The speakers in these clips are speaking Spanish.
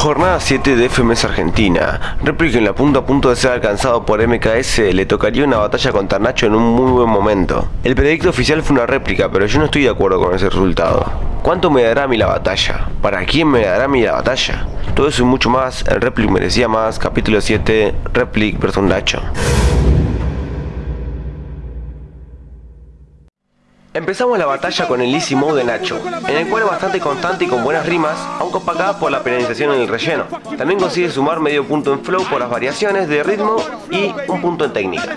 Jornada 7 de FMS Argentina. Replica en la punta a punto de ser alcanzado por MKS le tocaría una batalla contra Nacho en un muy buen momento. El predicto oficial fue una réplica, pero yo no estoy de acuerdo con ese resultado. ¿Cuánto me dará a mí la batalla? ¿Para quién me dará a mí la batalla? Todo eso y mucho más, el Replic merecía más, capítulo 7, Replic vs Nacho. Empezamos la batalla con el Easy Mode de Nacho, en el cual es bastante constante y con buenas rimas, aunque opacada por la penalización en el relleno. También consigue sumar medio punto en flow por las variaciones de ritmo y un punto en técnica.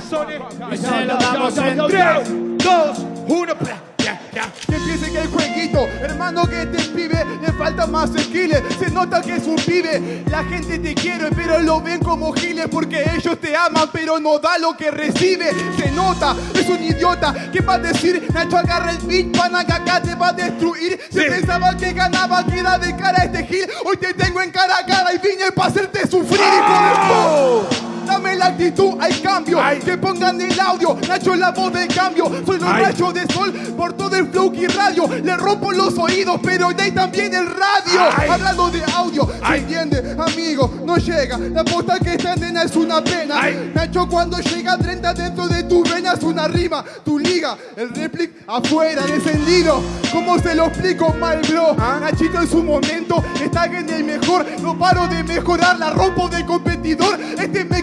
Que empiece que el jueguito, hermano que este pibe le falta más skills. Se nota que es un pibe, la gente te quiere, pero lo ven como giles porque ellos te aman, pero no da lo que recibe. Se nota, es un idiota. ¿Qué va a decir? Nacho agarra el beat, pana que acá te va a destruir. Si pensaba que ganaba, queda de cara a este gil. Hoy te tengo en cara a cara y vine para hacerte sufrir, hijo de Dame la actitud, hay cambio. Que pongan el audio, Nacho la voz del cambio. Soy los rayos de sol por todo el flow y radio. Le rompo los oídos, pero de ahí también el radio. Hablando de audio, ¿se entiende? Amigo, no llega. La posta que está en es una pena. Nacho cuando llega 30 dentro de tu venas una rima. Tu liga, el replic afuera, descendido. ¿Cómo se lo explico mal, bro? ¿Ah? Nachito en su momento está en el mejor. No paro de mejorar, la rompo de competidor. Este me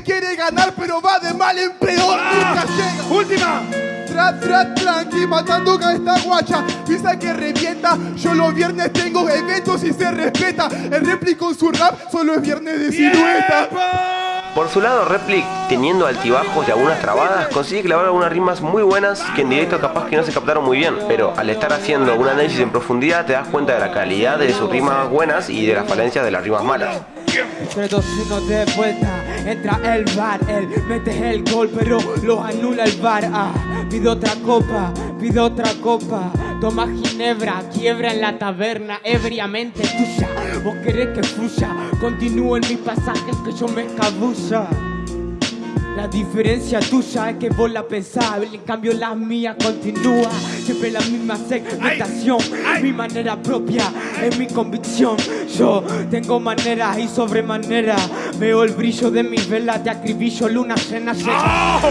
ganar, pero va de mal en peor. Nunca llega. Última. Tra, tra, tranqui, matando a esta guacha. Pisa que revienta. Yo los viernes tengo eventos y se respeta. El réplico con su rap solo es viernes de silueta. Por su lado, Replic, teniendo altibajos y algunas trabadas, consigue clavar algunas rimas muy buenas que en directo capaz que no se captaron muy bien, pero al estar haciendo un análisis en profundidad te das cuenta de la calidad de sus rimas buenas y de las falencias de las rimas malas. Pero si no de vuelta, entra el bar, él mete el gol, pero lo anula el bar. Ah, pide otra copa, pide otra copa. Toma ginebra, quiebra en la taberna, ebriamente tuya. Vos querés que fluya, continúo en mis pasajes que yo me escabulla. La diferencia tuya es que vos la pensás, en cambio la mía continúa. Siempre la misma segmentación, mi manera propia, es mi convicción. Yo tengo manera y sobremanera. Veo el brillo de mis velas, te acribillo, luna llena, llena. Oh,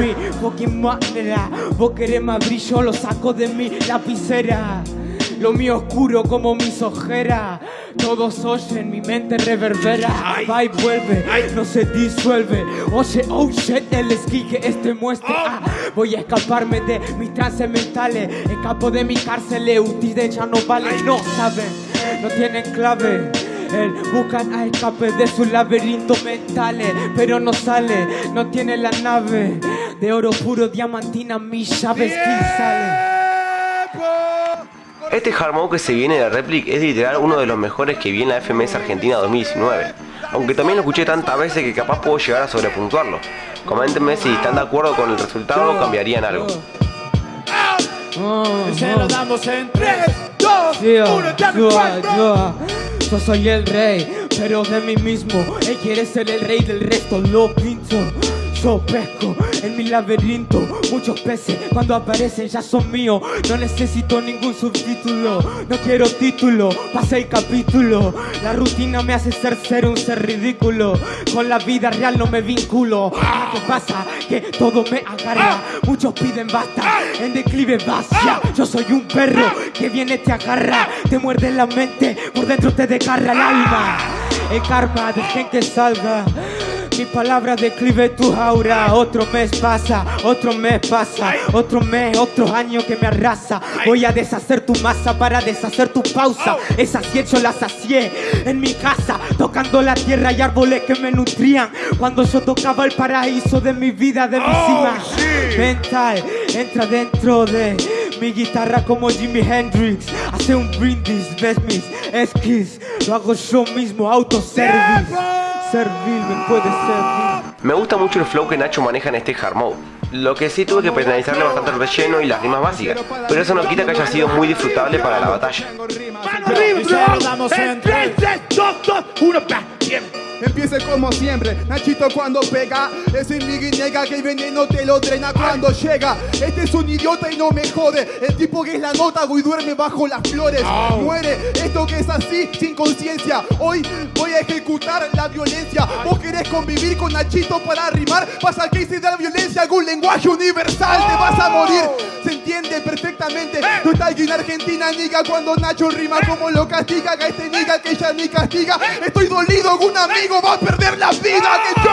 mi fucking manera. Vos querés más brillo, lo saco de mi lapicera. Lo mío oscuro como mis ojeras. Todos oyen, mi mente reverbera. Va y vuelve, no se disuelve. Oye, oh shit, el esquí que este muestra. Oh. Ah, voy a escaparme de mis trances mentales. Escapo de mi cárcel, ustedes ya no vale. No saben, no tienen clave. El buscan a escape de sus laberintos mentales, pero no sale, no tiene la nave de oro puro, diamantina, mis llaves, sale? Este hard que se viene de Replic es literal uno de los mejores que vi en la FMS Argentina 2019, aunque también lo escuché tantas veces que capaz puedo llegar a sobrepuntuarlo. Coméntenme si están de acuerdo con el resultado o cambiarían algo. Se lo damos en 3, 2, 1, Yo soy el rey, pero de mí mismo. Él quiere ser el rey del resto, lo pinto. Yo pesco en mi laberinto. Muchos peces cuando aparecen ya son míos. No necesito ningún subtítulo No quiero título, pase el capítulo. La rutina me hace ser ser un ser ridículo. Con la vida real no me vinculo. ¿Qué pasa? Que todo me agarra Muchos piden basta, en declive vacía. Yo soy un perro que viene te agarra. Te muerde la mente, por dentro te desgarra el alma. El karma, dejen que salga mi palabra declive tu aura. Otro mes pasa, otro mes pasa, otro mes, otro año que me arrasa. Voy a deshacer tu masa para deshacer tu pausa. Esas hecho las sacié en mi casa, tocando la tierra y árboles que me nutrían. Cuando yo tocaba el paraíso de mi vida, de mi oh, cima mental, entra dentro de mi guitarra como Jimi Hendrix. Hace un brindis, ves mis esquís. Lo hago yo mismo, autoservice servil, me puede servir. Me gusta mucho el flow que Nacho maneja en este hard mode. Lo que sí tuve que penalizarle bastante el relleno y las rimas básicas, pero eso no quita que haya sido muy disfrutable para la batalla. Empieza con como siempre Nachito cuando pega Ese mi nega que el veneno te lo drena. Cuando llega Este es un idiota y no me jode. El tipo que es la nota y duerme bajo las flores. Muere, esto que es así, sin conciencia. Hoy voy a ejecutar la violencia. Vos querés convivir con Nachito para rimar Pasa que hice de la violencia algún lenguaje universal Te vas a morir, se entiende perfectamente. Tú estás aquí en Argentina, niga Cuando Nacho rima como lo castiga. Que este niga que ya ni castiga. Estoy dolido que un amigo va a perder la vida Que yo...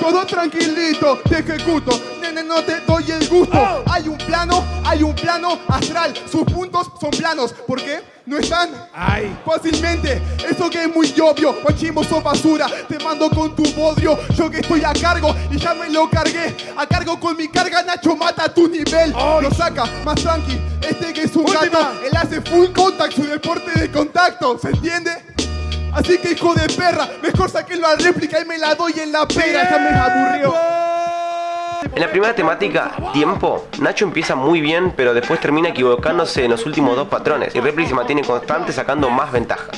Todo tranquilito, te ejecuto. Nene, no te doy el gusto. Hay un plano, hay un plano astral. Sus puntos son planos. ¿Por qué? ¿No están? Ay. Fácilmente, eso que es muy obvio. Guachimbo sos basura, te mando con tu bodrio. Yo que estoy a cargo y ya me lo cargué. A cargo con mi carga, Nacho mata tu nivel. Lo saca, más tranqui, este que es un Última. gato Él hace full contact, su deporte de contacto. ¿Se entiende? Así que hijo de perra, mejor saqué la réplica y me la doy en la pera. Ya me aburrió. En la primera temática, tiempo, Nacho empieza muy bien, pero después termina equivocándose en los últimos dos patrones. Y Repli se mantiene constante sacando más ventaja.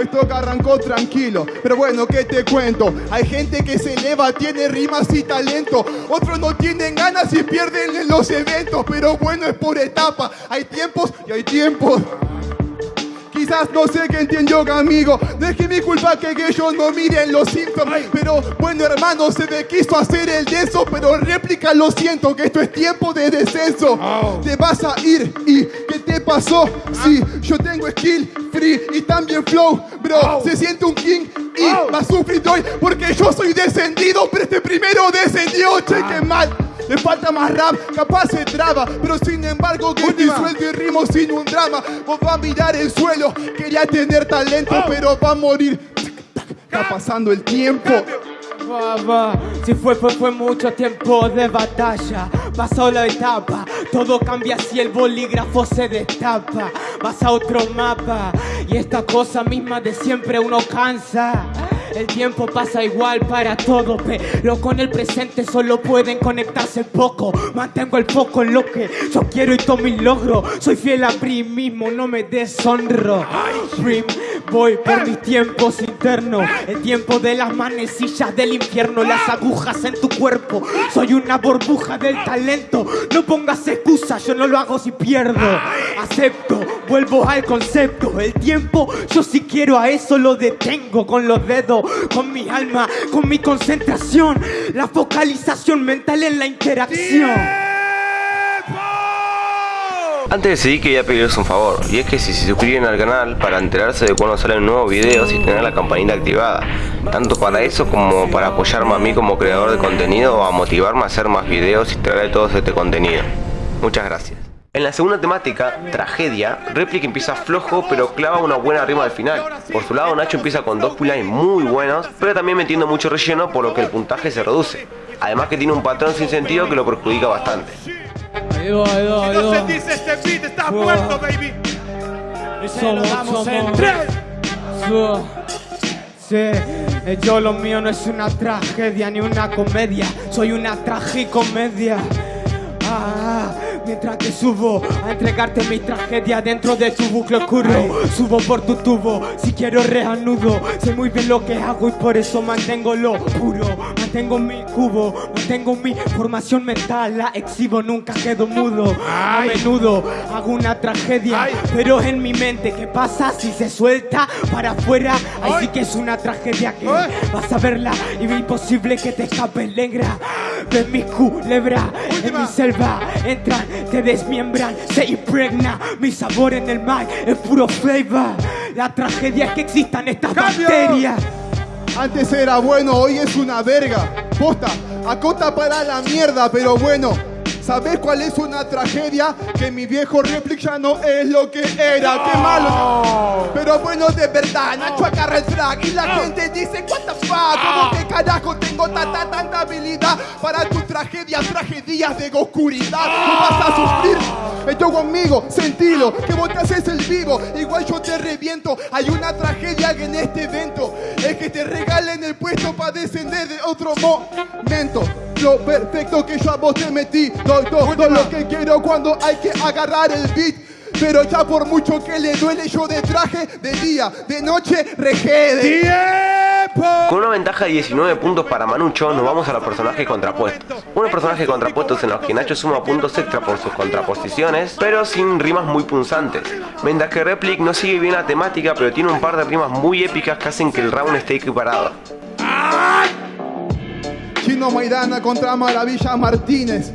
Esto que arrancó tranquilo, pero bueno, ¿qué te cuento? Hay gente que se eleva, tiene rimas y talento. Otros no tienen ganas y pierden en los eventos. Pero bueno, es por etapa Hay tiempos y hay tiempos Quizás no sé qué entiendo, amigo. No es que mi culpa que ellos no miren los síntomas. Pero bueno, hermano, se me quiso hacer el denso. Pero réplica, lo siento, que esto es tiempo de descenso. Oh. Te vas a ir y ¿qué te pasó? Sí, yo tengo skill free y también flow, bro. Oh. Se siente un king y Oh. a sufrir hoy porque yo soy descendido. Pero este primero descendió, cheque mal. Le falta más rap, capaz se traba, pero sin embargo que te Última. suelto y rimo sin un drama. Vos va a mirar el suelo, quería tener talento, Oh. pero va a morir. Está pasando el tiempo. Va, va. Si fue, fue, fue mucho tiempo de batalla. Pasó la etapa, todo cambia si el bolígrafo se destapa. Vas a otro mapa y esta cosa misma de siempre uno cansa. El tiempo pasa igual para todo, pero con el presente solo pueden conectarse poco. Mantengo el foco en lo que yo quiero y todo mi logro. Soy fiel a mí mismo, no me deshonro. Dream, voy por mis tiempos internos. El tiempo de las manecillas del infierno, las agujas en tu cuerpo. Soy una burbuja del talento. No pongas excusas, yo no lo hago si pierdo. Acepto, vuelvo al concepto. El tiempo, yo si quiero a eso lo detengo con los dedos, con mi alma, con mi concentración. La focalización mental en la interacción. Antes de seguir quería pedirles un favor, y es que si se suscriben al canal para enterarse de cuando salen nuevos videos y tener la campanita activada, tanto para eso como para apoyarme a mí como creador de contenido o a motivarme a hacer más videos y traer todo este contenido. Muchas gracias. En la segunda temática, tragedia, Replica empieza flojo pero clava una buena rima al final. Por su lado Nacho empieza con dos pullines muy buenos, pero también metiendo mucho relleno por lo que el puntaje se reduce. Además que tiene un patrón sin sentido que lo perjudica bastante. Ahí va, ahí va, ahí No se va. dice este beat, está Wow. muerto, baby. Somos, damos en tres. Sí, sí, eh, yo lo mío no es una tragedia ni una comedia, soy una tragicomedia. Ah, mientras que subo a entregarte mi tragedia dentro de tu bucle oscuro, subo por tu tubo, si quiero reanudo, sé muy bien lo que hago y por eso mantengo lo puro, mantengo mi cubo, mantengo mi formación mental, la exhibo, nunca quedo mudo, a menudo hago una tragedia, pero en mi mente, ¿qué pasa si se suelta para afuera? Ahí sí que es una tragedia que vas a verla y es imposible que te escapes, negra. De mi culebra, en mi selva entran, te desmiembran, se impregna. Mi sabor en el mic es puro flavor. La tragedia es que existan estas ¡Cambio! bacterias. Antes era bueno, hoy es una verga. Posta, acota para la mierda, pero bueno. ¿Sabes cuál es una tragedia? Que mi viejo réplica ya no es lo que era. ¡Qué malo! Pero bueno, de verdad, Nacho agarra el track y la gente dice, what the fuck, ¿cómo que carajo tengo tanta, tanta habilidad para tu tragedia, tragedias de oscuridad? No vas a sufrir. Esto conmigo, sentilo, que vos te haces el vivo, igual yo te reviento. Hay una tragedia en este evento, es que te regalen el puesto para descender de otro momento. Lo perfecto que yo a vos te metí, doy todo, todo lo que quiero cuando hay que agarrar el beat. Pero ya por mucho que le duele yo de traje De día, de noche, regede. Con una ventaja de 19 puntos para Manucho, nos vamos a los personajes contrapuestos. Unos personajes contrapuestos en los que Nacho suma puntos extra por sus contraposiciones, pero sin rimas muy punzantes. Mientras que Replic no sigue bien la temática, pero tiene un par de rimas muy épicas que hacen que el round esté equiparado. Chino Maidana contra Maravilla Martínez.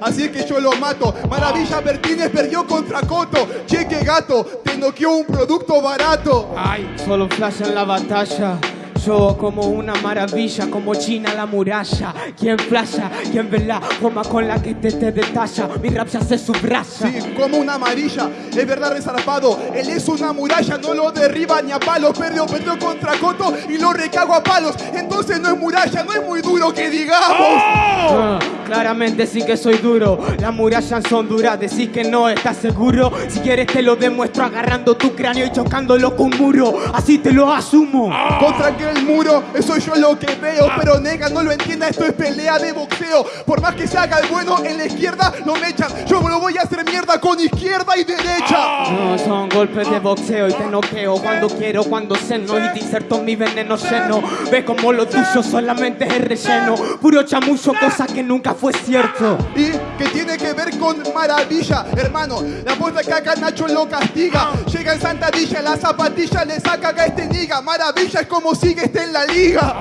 Así que yo lo mato. Maravilla Martínez perdió contra Coto. Cheque gato, te noqueó un producto barato. Ay, solo flash en la batalla. Como una maravilla, como China la muralla. Quien flasha, quien ve la forma con la que te, te detalla. Mi rap se subraya. Sí, como una amarilla, es verdad resarpado. Él es una muralla, no lo derriba ni a palos. Perdió, perdió contra Coto y lo recago a palos. Entonces no es muralla, no es muy duro que digamos. Ah, claramente sí que soy duro. Las murallas son duras, decís que no estás seguro. Si quieres te lo demuestro agarrando tu cráneo y chocándolo con un muro. Así te lo asumo. Contra aquel muro, eso yo lo que veo. Pero nega, no lo entienda, esto es pelea de boxeo. Por más que se haga el bueno en la izquierda, lo me echan. Yo me lo voy a hacer mierda con izquierda y derecha. No, son golpes de boxeo y te noqueo cuando quiero, cuando seno y te inserto mi veneno lleno. Ve como lo tuyo solamente es el relleno. Puro chamuyo, cosa que nunca fue cierto. Y que tiene que ver con maravilla, hermano. La puesta que acá Nacho lo castiga. Llega en Santadilla, la zapatilla le saca a este niga. Maravilla es como sigue en la liga.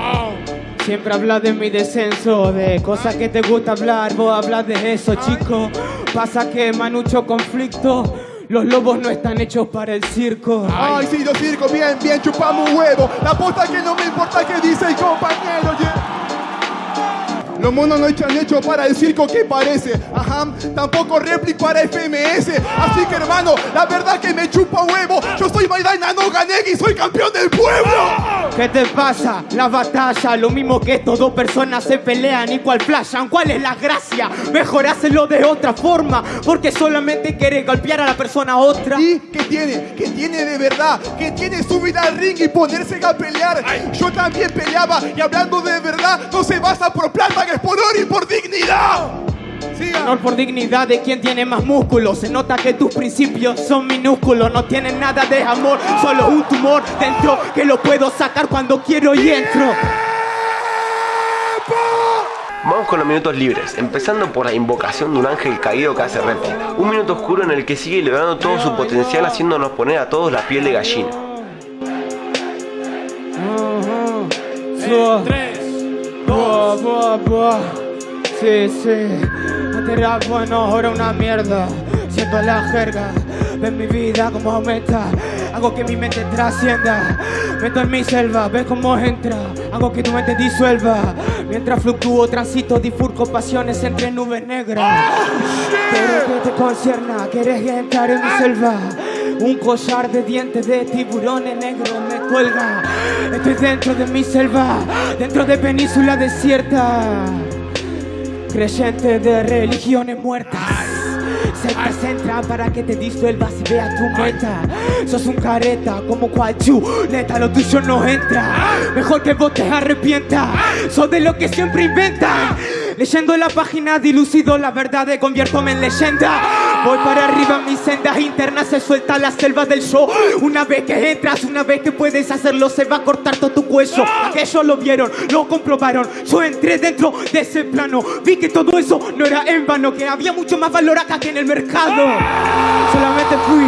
Siempre hablas de mi descenso, de cosas que te gusta hablar, vos hablas de eso, chico. Pasa que manucho conflicto, los lobos no están hechos para el circo. Ay, sí, los circos, bien, bien, chupamos un huevo. La posta que no me importa que dice el compañero. yeah. Los monos no están hechos para el circo que parece. Ajá, tampoco réplica para FMS. Así que hermano, la verdad que me chupa huevo. Yo soy Maidana, no gané y soy campeón del pueblo. ¿Qué te pasa? La batalla, lo mismo que estos dos personas se pelean y cual flashan. ¿Cuál es la gracia? Mejor hacerlo de otra forma, porque solamente quieres golpear a la persona otra. ¿Y qué tiene? ¿Qué tiene de verdad? ¿Qué tiene subir al ring y ponerse a pelear? Yo también peleaba y hablando de verdad, no se basa por plata, que es por honor y por dignidad. Honor por dignidad de quien tiene más músculo. Se nota que tus principios son minúsculos. No tienen nada de amor, solo un tumor dentro que lo puedo sacar cuando quiero y entro. Vamos con los minutos libres, empezando por la invocación de un ángel caído que hace réplica. Un minuto oscuro en el que sigue liberando todo su potencial haciéndonos poner a todos la piel de gallina. Buah. Sí, sí. Antes rap bueno, ahora una mierda. Siento la jerga. Ven mi vida como aumenta. Hago que mi mente trascienda. Meto en mi selva, ves cómo entra. Hago que tu mente disuelva. Mientras fluctúo, transito, difurco pasiones entre nubes negras. Pero que te concierna, quieres entrar en mi selva. Un collar de dientes de tiburones negros me cuelga. Estoy dentro de mi selva, dentro de península desierta. Creyente de religiones muertas. Sectas entran para que te disuelvas y veas tu meta. Sos un careta como cual chu, neta, lo tuyo no entra. Mejor que vos te arrepientas. Sos de lo que siempre inventan. Leyendo la página dilucido la verdad conviértome en leyenda. Voy para arriba, mis sendas internas se suelta la selva del show. Una vez que entras, una vez que puedes hacerlo, se va a cortar todo tu cuello. Aquellos lo vieron, lo comprobaron. Yo entré dentro de ese plano. Vi que todo eso no era en vano, que había mucho más valor acá que en el mercado. Solamente fui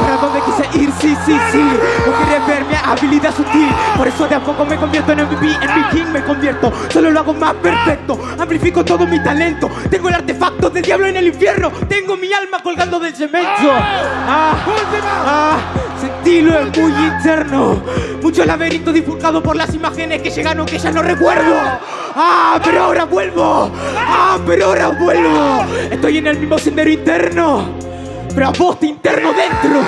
para donde quise ir, sí, sí, sí. No quería ver mi habilidad sutil. Por eso de a poco me convierto en MVP, en mi king me convierto. Solo lo hago más perfecto. Amplifico todo mi talento. Tengo el artefacto del diablo en el infierno. Tengo mi alma colgando del cemento. Ah, ah, sentilo es muy interno. Mucho laberinto difulcado por las imágenes que llegaron que ya no recuerdo. Ah, pero ahora vuelvo. Ah, pero ahora vuelvo. Estoy en el mismo sendero interno. Pero a vos te interno dentro.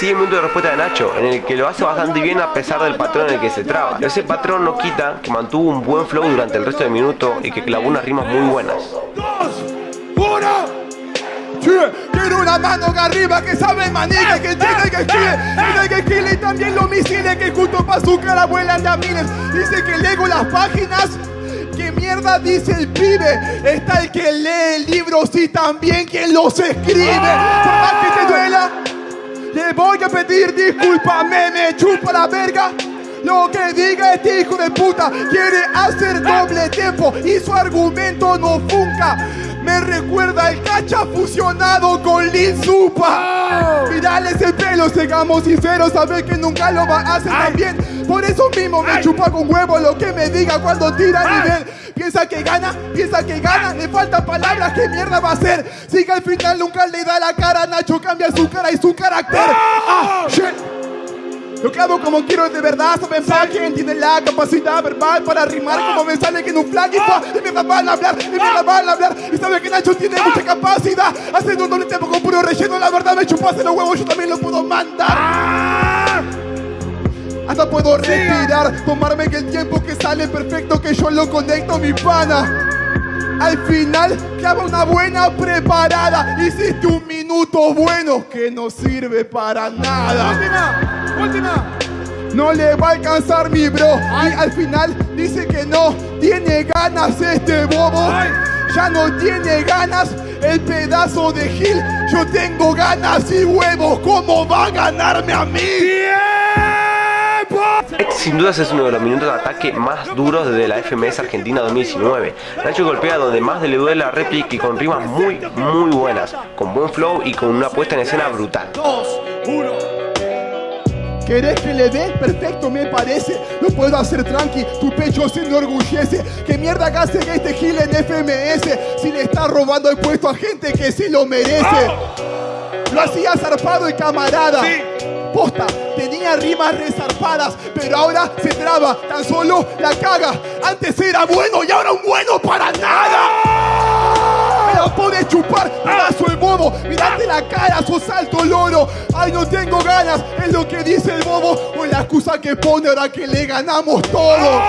Sigue el minuto de respuesta de Nacho, en el que lo hace bastante bien a pesar del patrón en el que se traba. Pero ese patrón no quita que mantuvo un buen flow durante el resto del minuto y que clavó unas rimas muy buenas. ¡Uno! Che, quiero una mano que arriba que sabe manica, que tiene que escribe, tiene que escribe y también los misiles que justo pa' su cara vuelan de a. Dice que lego las páginas, ¿Qué mierda dice el pibe? Está el que lee libros y también quien los escribe. Por más que te duela, le voy a pedir disculpas, me, me chupa la verga. Lo que diga este hijo de puta quiere hacer doble tiempo y su argumento no funca. Me recuerda el cacha fusionado con Lin Supa. Mirale ese pelo, seamos sinceros, sabes que nunca lo va a hacer tan bien. Por eso mismo me chupa con huevo lo que me diga cuando tira a nivel. Piensa que gana, piensa que gana, le faltan palabras, ¿qué mierda va a hacer? Si que al final nunca le da la cara, Nacho cambia su cara y su carácter. Ah, shit. Lo hago como quiero de verdad, saben pa' quien tiene la capacidad verbal para rimar como me sale que en un flag y pa, de mierda van a hablar, de mierda van a hablar y sabe que Nacho tiene mucha capacidad haciendo un doble tiempo con puro relleno, la verdad me chupase los huevos, yo también lo puedo mandar. Hasta puedo respirar, tomarme que el tiempo que sale perfecto que yo lo conecto mi pana. Al final clava una buena preparada. Hiciste un minuto bueno que no sirve para nada. Última. No le va a alcanzar mi bro. Y al final dice que no tiene ganas este bobo. Ay. Ya no tiene ganas el pedazo de Gil. Yo tengo ganas y huevos. ¿Cómo va a ganarme a mí? ¡Tiempo! Sin dudas es uno de los minutos de ataque más duros desde la FMS Argentina 2019. Nacho golpea donde más le duele la réplica y con rimas muy, muy buenas, con buen flow y con una puesta en escena brutal. Dos, uno. ¿Querés que le dé? Perfecto, me parece. Lo puedo hacer tranqui, tu pecho se enorgullece. ¿Qué mierda hace este gil en FMS? Si le está robando el puesto a gente que sí lo merece. Lo hacía zarpado y camarada. Sí. Posta, tenía rimas resarpadas, pero ahora se traba, tan solo la caga. Antes era bueno y ahora un bueno para nada. La puedes chupar, pedazo el bobo. Mirate la cara, sos alto loro. Ay, no tengo ganas, es lo que dice el bobo. O la excusa que pone ahora que le ganamos todo.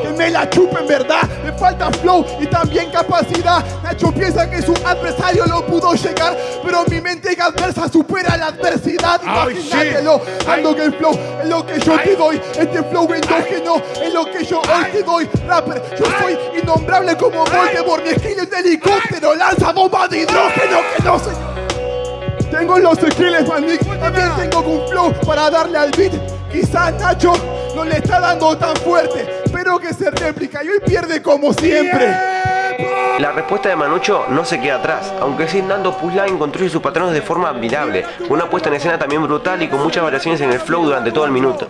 Que me la chupe en verdad, falta flow y también capacidad. Nacho piensa que su adversario lo pudo llegar, pero mi mente adversa supera la adversidad. Imagínatelo, ando que el flow es lo que yo te doy. Este flow endógeno es lo que yo hoy te doy. Rapper, yo soy innombrable como Voldemort. Mi skill es de helicóptero, lanza bomba de hidrógeno que no sé. Tengo los skills, manik. También tengo un flow para darle al beat. Quizás Nacho no le está dando tan fuerte, pero que se réplica y hoy pierde como siempre. La respuesta de Manucho no se queda atrás, aunque sin dando pushline construye sus patrones de forma admirable, con una puesta en escena también brutal y con muchas variaciones en el flow durante todo el minuto.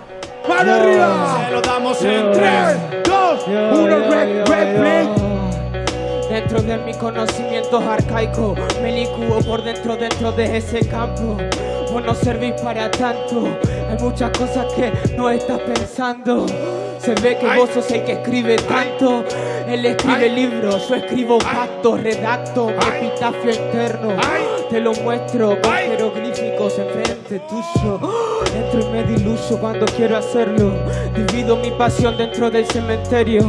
¡Mano arriba! Se lo damos en tres, dos, uno. Rep, rep, rep. Dentro de mi conocimiento arcaico, me licúo por dentro, dentro de ese campo. Vos no servís para tanto, hay muchas cosas que no estás pensando. Se ve que vos sos el que escribe tanto. Él escribe libros, yo escribo pactos, redacto, mi epitafio interno. Te lo muestro con Jeroglíficos enfrente tuyo. Entro y me diluyo cuando quiero hacerlo. Divido mi pasión dentro del cementerio.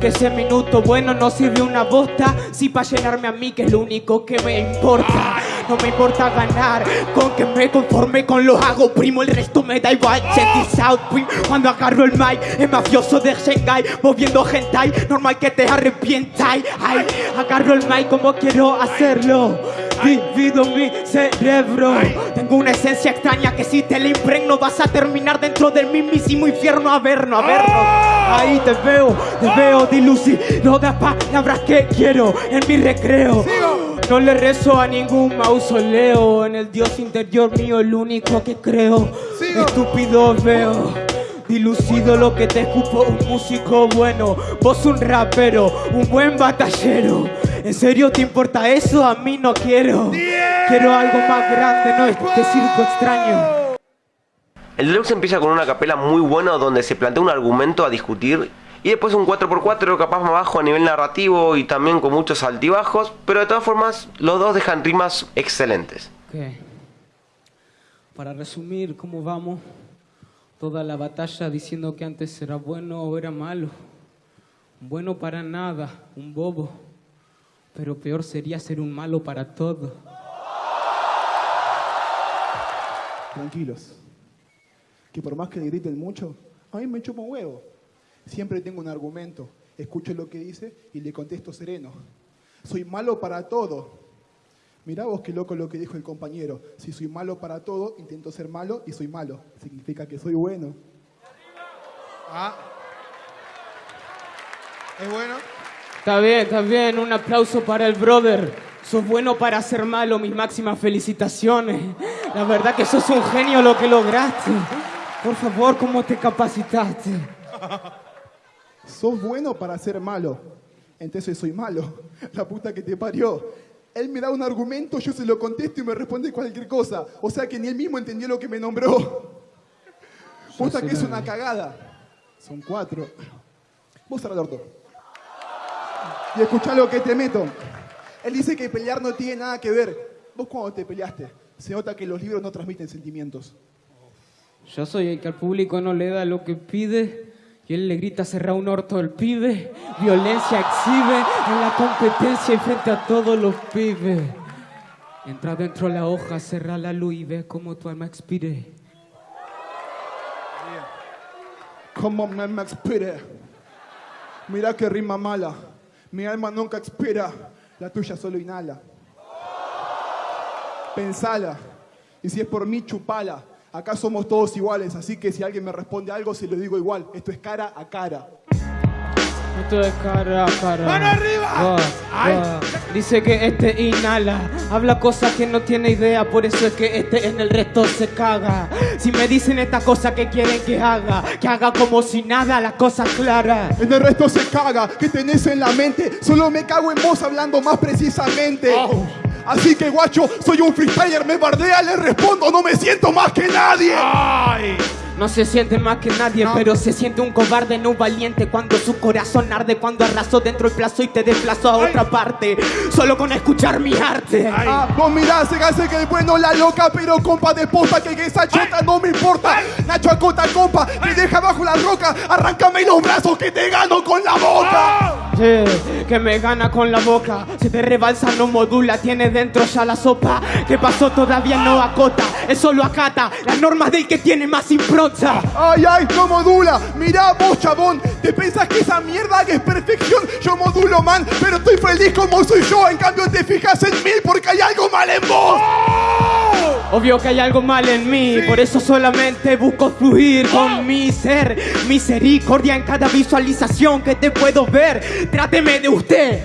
Que ese minuto bueno no sirve una bosta. Si pa' llenarme a mí, que es lo único que me importa. No me importa ganar, con que me conforme con lo hago, primo. El resto me da igual. Check this out, prim. Cuando agarro el mic, es mafioso de Shanghai. Moviendo hentai, normal que te arrepientas. Ay, agarro el mic como quiero hacerlo. Divido mi cerebro. Tengo una esencia extraña que si te la impregno vas a terminar dentro del mismísimo infierno a vernos, a vernos. Ahí te veo, te veo dilucido de palabras que quiero en mi recreo. No le rezo a ningún mausoleo, en el Dios interior mío el único que creo. Estúpido veo. Dilucido lo que te escupo, un músico bueno, vos un rapero, un buen batallero. ¿En serio te importa eso? A mí no quiero. Quiero algo más grande, no este circo extraño. El deluxe empieza con una capela muy buena donde se plantea un argumento a discutir y después un 4x4 capaz más bajo a nivel narrativo y también con muchos altibajos, pero de todas formas los dos dejan rimas excelentes. Ok. Para resumir, ¿cómo vamos? Toda la batalla diciendo que antes era bueno o era malo. Bueno para nada, un bobo. Pero peor sería ser un malo para todo. Tranquilos. Que por más que le griten mucho, a mí me chupa un huevo. Siempre tengo un argumento. Escucho lo que dice y le contesto sereno. Soy malo para todo. Mirá vos qué loco lo que dijo el compañero. Si soy malo para todo, intento ser malo y soy malo. Significa que soy bueno. Ah. ¿Es bueno? Está bien, está bien. Un aplauso para el brother. Sos bueno para ser malo, mis máximas felicitaciones. La verdad que sos un genio lo que lograste. Por favor, ¿cómo te capacitaste? Sos bueno para ser malo. Entonces soy malo. La puta que te parió. Él me da un argumento, yo se lo contesto y me responde cualquier cosa. O sea que ni él mismo entendió lo que me nombró. Puta que es una cagada. Son cuatro. Vos el orto. Y escuchá lo que te meto. Él dice que pelear no tiene nada que ver. Vos cuando te peleaste, se nota que los libros no transmiten sentimientos. Yo soy el que al público no le da lo que pide y él le grita cerrar un orto al pibe. Violencia exhibe en la competencia y frente a todos los pibes. Entra dentro de la hoja, cerra la luz y ve cómo tu alma expire. Como me expire. Mira qué rima mala. Mi alma nunca expira. La tuya solo inhala. Pensala. Y si es por mí, chupala. Acá somos todos iguales, así que si alguien me responde algo, se lo digo igual. Esto es cara a cara. Esto es cara a cara. ¡Mano arriba! Dice que este inhala, habla cosas que no tiene idea, por eso es que este en el resto se caga. Si me dicen esta cosa que quieren que haga, que haga como si nada, la cosa clara. En el resto se caga. ¿Qué tenés en la mente? Solo me cago en vos hablando más precisamente. Oh. Así que guacho, soy un freestyler, me bardea, le respondo, no me siento más que nadie. ¡Ay! No se siente más que nadie, pero se siente un cobarde, no un valiente. Cuando su corazón arde, cuando arrasó dentro el plazo y te desplazó a otra parte. Solo con escuchar mi arte. Ay. Ah, vos mirá, se hace que es bueno la loca, pero compa de posta, que esa chota no me importa. Nacho acota, compa, me deja bajo la roca, arráncame los brazos que te gano con la boca. Que me gana con la boca. Se te rebalsa, no modula, tiene dentro ya la sopa. ¿Qué pasó? Todavía no acota, es solo acata las normas del que tiene más impronta. Ay, ay, no modula. Mirá vos, chabón. ¿Te pensás que esa mierda que es perfección? Yo modulo, man, pero estoy feliz como soy yo. En cambio, te fijas en mí porque hay algo mal en vos. Obvio que hay algo mal en mí, por eso solamente busco fluir con mi ser. Misericordia en cada visualización que te puedo ver. Tráteme de usted.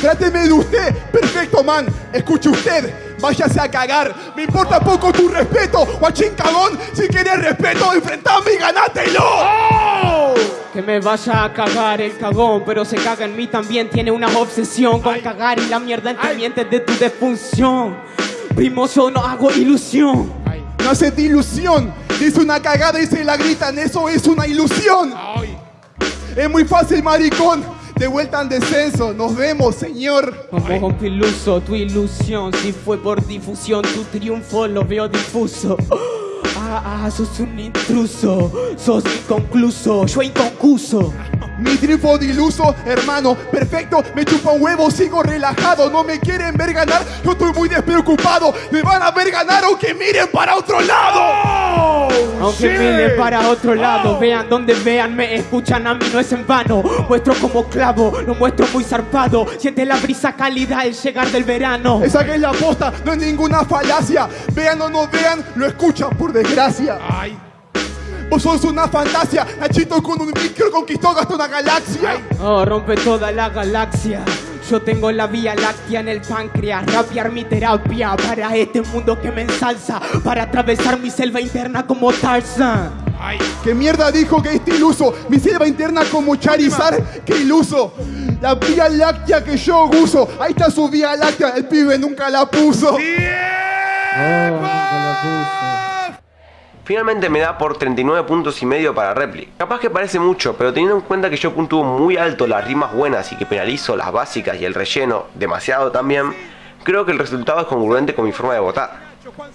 Tráteme de usted. Perfecto, man. Escuche usted. Váyase a cagar. Me importa poco tu respeto. Guachín cagón. Si quieres respeto, enfrentame y ganátelo. Que me vaya a cagar el cagón, pero se caga en mí también. Tiene una obsesión con cagar y la mierda entendiente de tu defunción. Primo, yo no hago ilusión. No hace ilusión. Dice una cagada y se la gritan. Eso es una ilusión. ¡Ay! Es muy fácil, maricón. De vuelta en descenso. Nos vemos, señor. Como iluso, tu ilusión, si fue por difusión, tu triunfo lo veo difuso. Ah, ah, sos un intruso, sos inconcluso, yo inconcuso. Mi triunfo diluso, hermano, perfecto, me chupa un huevo, sigo relajado, no me quieren ver ganar, yo estoy muy despreocupado, me van a ver ganar aunque miren para otro lado. ¡Oh! Aunque shit! miren para otro lado, Oh. vean donde vean, me escuchan a mí, no es en vano. Muestro como clavo, lo muestro muy zarpado. Siente la brisa cálida al llegar del verano. Esa que es la posta, no es ninguna falacia, vean o no vean, lo escuchan por desgracia. ¡Ay! Vos sos una fantasía, Nachito con un micro conquistó hasta una galaxia. Oh, rompe toda la galaxia. Yo tengo la vía láctea en el páncreas, rapear mi terapia para este mundo que me ensalza, para atravesar mi selva interna como Tarzan. ¡Ay! ¿Qué mierda dijo que este iluso? Mi selva interna como Charizard, qué iluso. La vía láctea que yo uso, ahí está su vía láctea, el pibe nunca la puso. Finalmente me da por 39 puntos y medio para Repli. Capaz que parece mucho, pero teniendo en cuenta que yo puntúo muy alto las rimas buenas y que penalizo las básicas y el relleno demasiado también, creo que el resultado es congruente con mi forma de votar.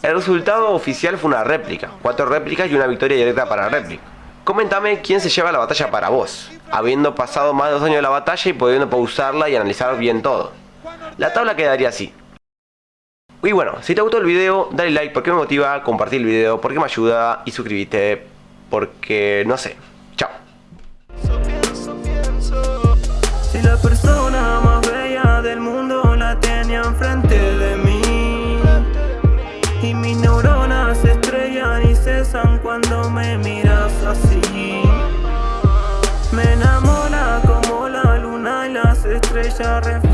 El resultado oficial fue una réplica, cuatro réplicas y una victoria directa para Repli. Coméntame quién se lleva la batalla para vos, habiendo pasado más de dos años de la batalla y pudiendo pausarla y analizar bien todo. La tabla quedaría así. Y bueno, si te gustó el video, dale like porque me motiva, compartir el video porque me ayuda y suscríbete porque no sé. Chao. Si la persona más bella del mundo la tenía enfrente de mí y mis neuronas se estrellan y cesan cuando me miras así. Me enamora como la luna y las estrellas reflejan.